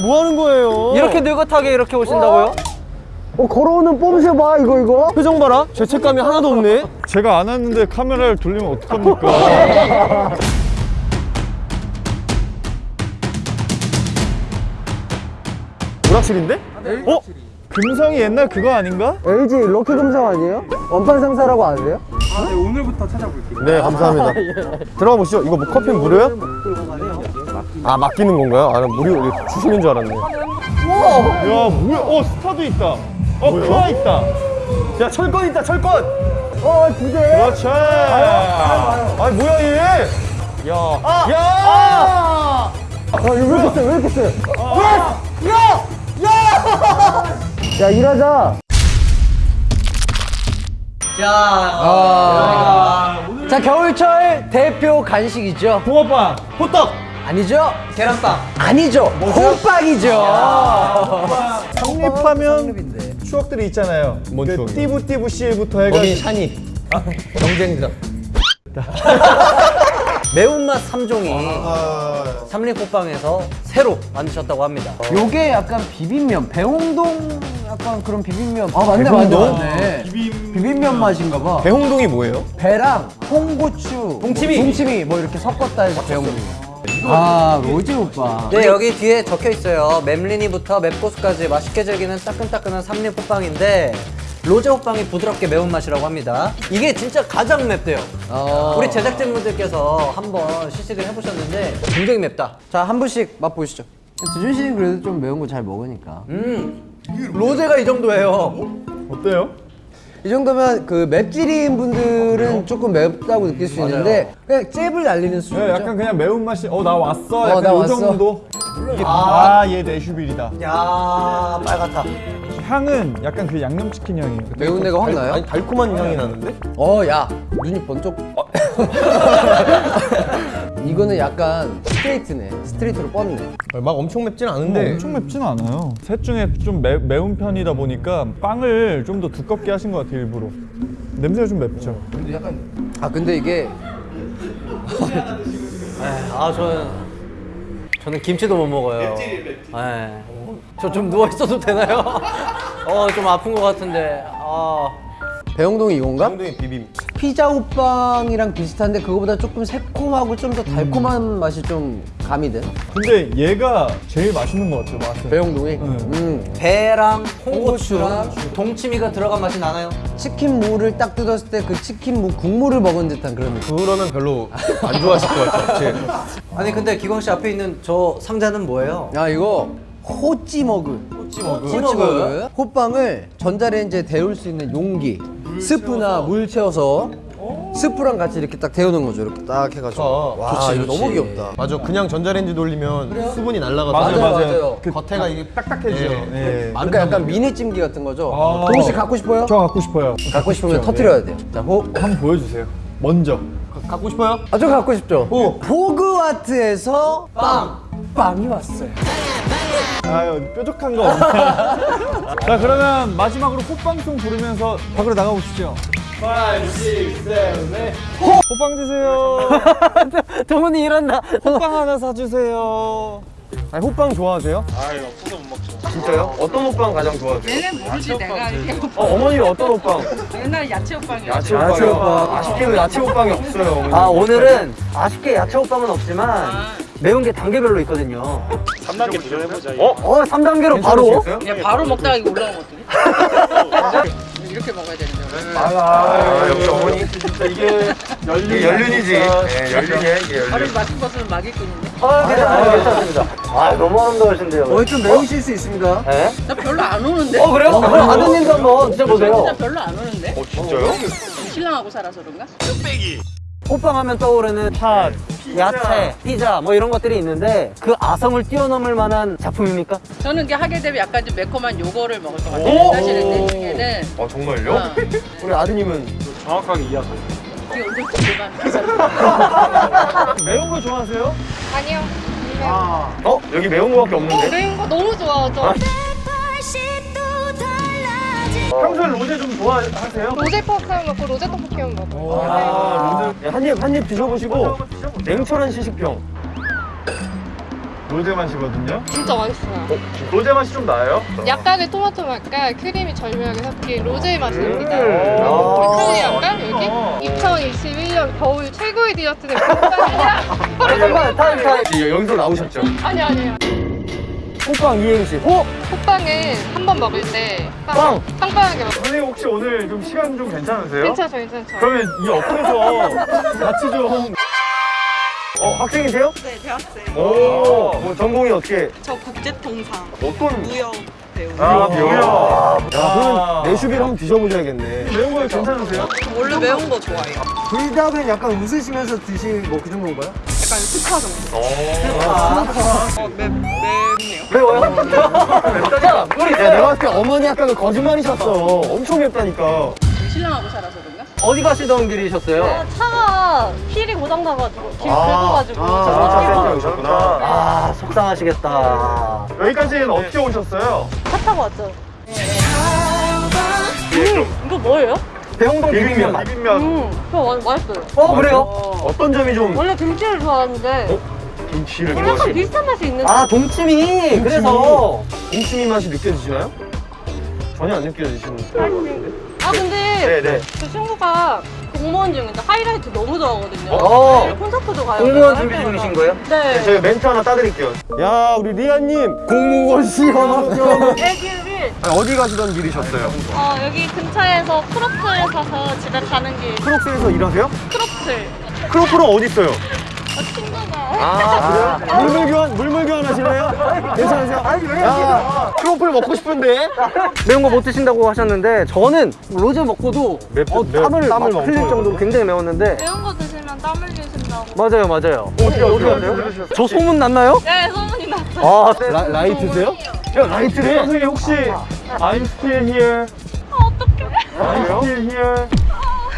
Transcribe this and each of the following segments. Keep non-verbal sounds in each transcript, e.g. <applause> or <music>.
뭐 하는 거예요? 이렇게 느긋하게 이렇게 오신다고요? 어, 걸어오는 뽐새 봐, 이거, 이거. 표정 봐라. 죄책감이 하나도 없네. 제가 안 왔는데 카메라를 돌리면 어떡합니까? <laughs> 오락실인데? 어? 금성이 옛날 그거 아닌가? LG 럭키 금성 아니에요? 원판 상사라고 아세요? 아, 네, 오늘부터 찾아볼게요. 네, 감사합니다. 들어가 보시죠. 이거 뭐 커피 무료요? 아, 맡기는 건가요? 아, 나 무료 이거 주시는 줄 알았네. 야 뭐야? 어 스타도 있다. 어 크아 있다. 야, 철권 있다, 철권! 어, 두 개. 그렇지. 아, 뭐야, 얘! 야. 야! 아, 이거 왜 이렇게 세? 왜 이렇게 세? 야! 야! 야! 야, 일하자. 자 겨울철 대표 간식이죠 붕어빵. 호떡! 아니죠? 계란빵. 아니죠? 호빵이죠. 성립하면 추억들이 있잖아요. 뭔 그 추억이요? 띠부띠부 씨부터 해가지고. 거긴 샤니. 경쟁자 <laughs> 매운맛 3종이 삼립호빵에서 새로 만드셨다고 합니다. 요게 약간 비빔면 배홍동 약간 그런 비빔면. 아 맞네 맞네 맞네. 비빔면. 맛인가 봐. 배홍동이 뭐예요? 배랑 홍고추 동치미. 동치미 뭐 이렇게 섞었다 해서 배홍동 아 로제 오빠. 네 여기 뒤에 적혀 있어요. 맵리니부터 맵고수까지 맛있게 즐기는 따끈따끈한 삼립 호빵인데 로제 호빵이 부드럽게 매운맛이라고 합니다. 이게 진짜 가장 맵대요. 우리 제작진분들께서 한번 시식을 해보셨는데 굉장히 맵다. 자 한 분씩 맛보시죠. 두준 씨는 그래도 좀 매운 거 잘 먹으니까. 음 로제가 이 정도예요. 어때요? 이 정도면 그 맵찔인 분들은 조금 맵다고 느낄 수 있는데 그냥 잽을 날리는 수준이죠. 네, 약간 그냥 매운 맛이. 어 나 왔어. 약간 나요 왔어. 정도. 아얘 내슈빌이다. 야 빨갛다 향은 약간 그 양념치킨 향이에요. 매운 데가 확 나요? 아니, 달콤한 향이 나는데? 어, 야, 눈이 번쩍. <laughs> 이거는 약간 스트레이트네. 스트레이트로 뻗네. 막 엄청 맵진 어, 않은데. 엄청 맵진 않아요. 셋 중에 좀 매, 매운 편이다 보니까 빵을 좀 더 두껍게 하신 것 같아요 일부러. 냄새가 좀 맵죠. 아, 근데 이게 아 저는 저는 김치도 못 먹어요. 저좀 누워 있어도 되나요? <laughs> 어 좀 아픈 것 같은데. 아 배영동이 이건가? 배홍동이 비빔. 피자 호빵이랑 비슷한데 그거보다 조금 새콤하고 좀 더 달콤한 맛이 좀 가미된 근데 얘가 제일 맛있는 것 같아요 맛은. 배영동이. 음. 배랑 홍고추랑 동치미가 들어간 맛이 나나요? 치킨 무를 딱 뜯었을 때 그 치킨 무 국물을 먹은 듯한 그런 느낌. 그러면 별로 안 좋아하실 것 같아요. 제. 아니 근데 기광 씨 앞에 있는 저 상자는 뭐예요? 아 이거 호찌머그 호찌머그. 호찌머그 호빵을 전자레인지에 데울 수 있는 용기 스프나 물 채워서 스프랑 같이 이렇게 딱 데우는 거죠 이렇게 딱 해가지고 와, 좋지, 이거 좋지. 너무 귀엽다. 맞아, 그냥 전자레인지 돌리면 수분이 날아가서. 맞아요, 맞아요, 맞아요. 그 겉에가 이게 딱딱해지죠. 예. 그러니까 약간 미니 찜기 같은 거죠 아. 동씨 갖고 싶어요? 저 갖고 싶어요. 갖고 싶으면 터트려야 돼요 자, 호, 한번 보여주세요. 먼저. 갖고 싶어요? 아, 저 갖고 싶죠? 호그와트에서 빵! 빵이 왔어요 아유 뾰족한 거. <laughs> 자 그러면 마지막으로 호빵송 부르면서 밖으로 나가 보시죠. 5, 6, 7, 8 호빵 드세요. <laughs> 동훈이 일어나. 호빵 하나 사주세요. 아니, 호빵 좋아하세요? 아유, 없어서 못 먹죠. 진짜요? 어떤 호빵 가장 좋아하세요? 얘는 모르지 내가 이렇게 어, 어머니는 어떤 호빵? 옛날 야채 오빵이야. 야채 호빵. 아쉽게도 야채 호빵이 없어요, 어머니. 아 오늘은 아쉽게 야채 호빵은 없지만 매운 게 단계별로 있거든요. 3단계 도전해보자. 어? 어 3단계로 바로? 그냥 바로 먹다가 이거 올라오거든. <laughs> 이렇게 먹어야 되는데. 아, 역시 어머니 진짜 이게 연륜, 연륜이지. 네, 연륜이야, 이게 연륜. 다른 맛있는 것은 막일꾼인데. 아 괜찮아요 괜찮습니다. 아 너무 아름다우신데요. 어, 좀 매우실 수 있습니다 네? 나 별로 안 오는데. 어 그래요? 그럼 아드님도 한번 드셔보세요. 진짜 별로 안 오는데. 어, 진짜요? 신랑하고 살아서 그런가? 호빵 하면 떠오르는 팥, 야채, 피자 뭐 이런 것들이 있는데 그 아성을 뛰어넘을 만한 작품입니까? 저는 이게 하게 되면 약간 좀 매콤한 요거를 먹을 것 같아요. 사실은 내 중에는. 아, 정말요? 어. <laughs> 우리 아드님은 이게 오늘 기대가 계속. 매운 거 좋아하세요? 아니요. 어? 여기 매운 거밖에 없는데? 매운 거 너무 좋아하죠. 평소에 로제 좀 좋아하세요? 로제 퍼크만 먹고 로제 떡볶이만 먹어요. 아, 로제. 한입, 한 입 드셔보시고 냉철한 시식평. 로제 맛이거든요. 진짜 맛있어요. 로제 맛이 좀 나요? 약간의 토마토 맛과 크림이 절묘하게 섞인 로제의 맛이 납니다. 음. 크림이 약간 어. 여기 2021년 겨울 최고의 디저트는 호빵이야. <laughs> 잠깐만 타임 타임 예, 여기서 나오셨죠? 아니 아니에요. 호빵 이행시. 호! 호빵은 한 번 먹을 때 빵! 빵빵하게 먹어. 선생님 혹시 오늘 좀 시간 좀 괜찮으세요? 괜찮죠, 괜찮죠. 그러면 이 옆에서 같이 좀 어, 학생이세요? 네, 대학생. 오, 뭐 전공이 어떻게? 저 국제통상, 어떤? 무역 배우. 아, 비오요. 야, 그러면 내슈비를 한번 드셔보셔야겠네. 매운 거 괜찮으세요? 원래 매운 거 좋아해요. 불닭은 약간 웃으시면서 드실 뭐 그 정도인가요? 약간 스파 정도. 어, 맵, 맵네요. 매워요? 야, 내가 봤을 때 어머니 아까 그 거짓말이셨어. 엄청 맵다니까. 신랑하고 살아서 그런가? 어디 가시던 길이셨어요? 차가 휠이 고장나가지고 길 아, 긁어가지고 아, 차 오셨구나. 아 속상하시겠다 여기까지는 어떻게 오셨어요? 타고 왔죠. 예, 이거 뭐예요? 대홍동 비빔면. 비빔면. 음, 마- 맛있어요. 어 그래요? 어떤 점이 좀 원래 김치를 좋아하는데 김치를 좀 약간 비슷한 맛이 있는데 아 동치미 그래서 동치미 맛이 느껴지시나요? 전혀 안 느껴지시는. 아 근데 네네. 그 친구가 공무원 중인데 하이라이트 너무 좋아하거든요. 어. 내일 콘서트도 가요. 공무원 할 준비 때마다. 중이신 거예요? 네. 저희 멘트 하나 따드릴게요. 야, 우리 리아님 공무원 시험합격. 애기를 어디 가시던 길이셨어요? 어, 여기 근처에서 크로플 사서 집에 가는 길. 크록스에서 일하세요? 크로플. 크로플은 어디 있어요? 어, 아, 그래요? 물물 교환, 물물 교환 하실래요? 괜찮으세요? 아니, 왜 야, 크로플 먹고 싶은데? 매운 거 못 드신다고 하셨는데 저는 로제 먹고도 맵- 어, 맵- 땀을, 땀을 막 흘릴 정도로 굉장히 매웠는데 매운 거 드시면 땀 흘리신다고. 맞아요 맞아요 어떻게 어떻게 하세요? 저 소문 났나요? 네, 소문이 났어요. 아 라, 라이트세요? 야, 라이트래? 선생님 혹시 I'm still here. I'm still here.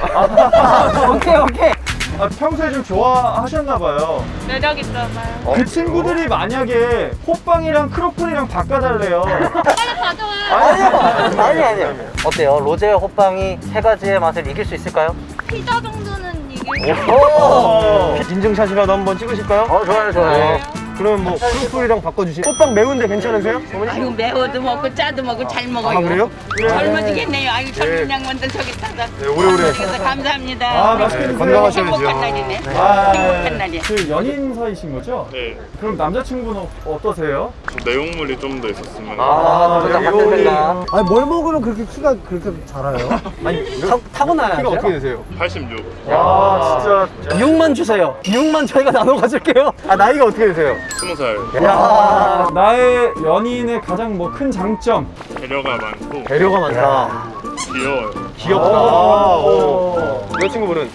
<laughs> 오케이 오케이 아, 평소에 좀 좋아하셨나 봐요. 매력 있잖아요. 그 친구들이 만약에 호빵이랑 크로플이랑 바꿔달래요. 빨리 가져와요. 아니요 아니 아니요 어때요? 로제 호빵이 세 가지의 맛을 이길 수 있을까요? 피자 정도는 이길 수 오! 인증샷이라도 한번 찍으실까요? 어 좋아요 좋아요 네. 그러면 뭐 크로플이랑 바꿔주시. 호빵 매운데 괜찮으세요? 어머니? 아이고 매워도 먹고 짜도 먹고 잘 먹어요. 아, 그래요? 젊어지겠네요. 아이고 젊은 양반들 저기 타다. 네, 오래오래. 감사합니다. 아, 맛있게 네, 드세요. 건강하셔야죠. 행복한 날이네. 아, 행복한 날이야. 그 연인 사이신 거죠? 네, 그럼 남자친구는 어떠세요? 저 내용물이 좀 더 있었으면 아. 생각 아니 뭘 먹으면 그렇게 키가 그렇게 자라요? <laughs> 아니, 타, 타고나야 키가 어떻게 되세요? 86. 아, 진짜. 이육만 주세요 이육만 저희가 나눠 가질게요 아, 나이가 어떻게 되세요? 20살. 야, 나의 연인의 가장 뭐 큰 장점. 배려가 많고 배려가 많다. 귀여워요. 귀엽다. 어. 여자친구분은?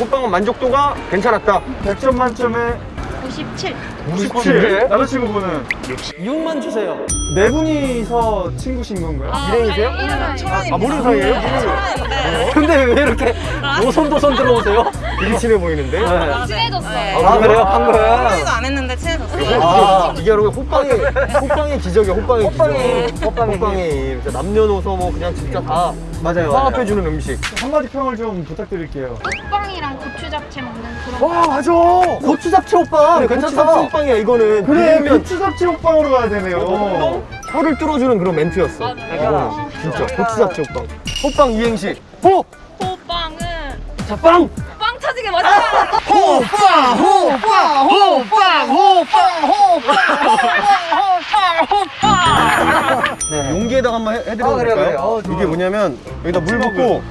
호빵은 만족도가 괜찮았다. 100점 만점에 97. 97. 남자친구분은 이육만 주세요 네 분이서 친구신 건가요? 일행이세요? 아, 모르는 사이예요? 근데 왜 이렇게 오손도손 들어오세요? 되게 친해 보이는데? 친해졌어요. 아 그래요? 방금? 친하지도 않았는데 친해졌어요. 아, 이게 여러분 호빵의 호빵의 기적이야 호빵의 호빵이, 기적 호빵의 호빵이 진짜 남녀노소 뭐 그냥 진짜 다 맞아요 화합해주는 음식. 한마디 평을 좀 부탁드릴게요. 호빵이랑 고추 잡채 먹는 그런 와 맞아! 고추 잡채 오빠 그래 괜찮다. 괜찮다 호빵이야 이거는. 그래, 비빔면 고추 잡채 호빵으로 가야 되네요. 혀를 뚫어주는 그런 멘트였어. 이거는 진짜 고추 잡채 호빵. 호빵 이행시. 호! 호빵은 자 빵! 빵 터지게 맛있어요. 호빵! 호빵! 호빵! 호빵! 호빵! 네, 용기에다가 한번 해- 해드려도 아. 어. 이게 뭐냐면 여기다 물 붓고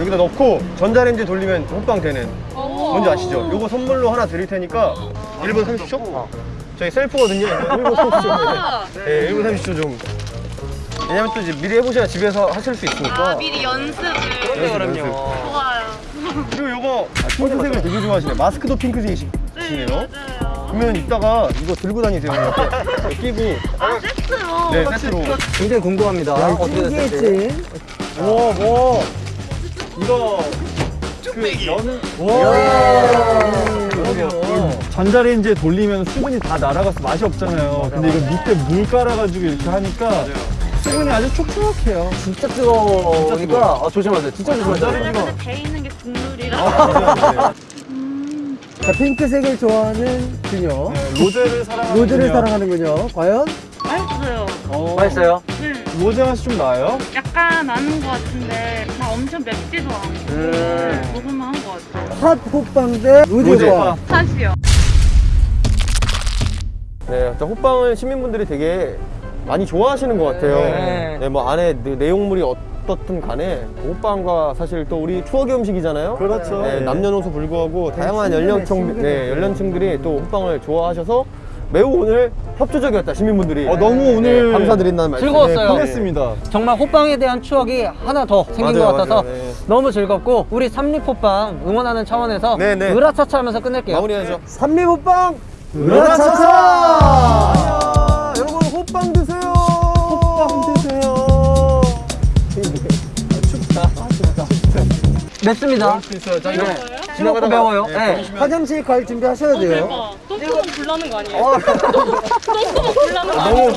여기다 넣고 전자레인지 돌리면 호빵 되는 뭔지 아시죠? 요거 선물로 하나 드릴 테니까 1분 30초? 저희 셀프거든요. 이거 1분 30초. 네, 1분 30초 좀. 왜냐면 또 이제 미리 해보셔야 집에서 하실 수 있으니까. 미리 연습을. 연습, 연습. 그리고 요거 핑크색을 되게 좋아하시네. 마스크도 핑크색이시네요. 그러면 이따가 이거 들고 다니세요. 이렇게 끼고. 아, 세트로. 네, 세트로. 굉장히 궁금합니다 어떻게 됐을지 뭐, 뭐. 이거. 그 여는 전자레인지에 돌리면 수분이 다 날아가서 맛이 없잖아요. 근데 이거 밑에 물 깔아가지고 이렇게 하니까 수분이 아주 촉촉해요. 진짜 뜨거우니까 아, 조심하세요 진짜 조심하세요 전 국물이라. 아, 자, 핑크색을 좋아하는 그녀. 로제를 사랑하는 로즈를 그녀. 사랑하는군요. 과연? 맛있어요. 맛있어요? 네. 로제 맛이 좀 나요? 약간 나는 것 같은데 막 엄청 맵지도 않고 음. 먹을만 한 것 같아요. 핫 호빵 대 로즈 로제 호빵. hot이요. 네, 일단 호빵을 시민분들이 되게 많이 좋아하시는 것 같아요. 네. 네, 뭐 안에 내- 내용물이 어 떻든 간에 호빵과 사실 또 우리 추억의 음식이잖아요. 그렇죠. 네, 네. 남녀노소 불구하고 다양한 연령층. 네, 연령층들이 또 호빵을 좋아하셔서 매우 오늘 협조적이었다 시민분들이. 어, 너무 오늘 네, 감사드린다는 말씀. 즐거웠어요. 편했습니다. 정말 호빵에 대한 추억이 하나 더 생긴 맞아요, 것 같아서 맞아요, 네. 너무 즐겁고 우리 삼립 호빵 응원하는 차원에서 네, 네. 으라차차 하면서 끝낼게요. 마무리하죠. 삼립 호빵! 으라차차! 으라차차! 맵습니다. 이거 지나가다 매워요. 네. 화장실 갈 준비 하셔야 돼요. 똥구멍 불나는 거 아니에요? <laughs> 똥구멍 불나는 거 아니에요?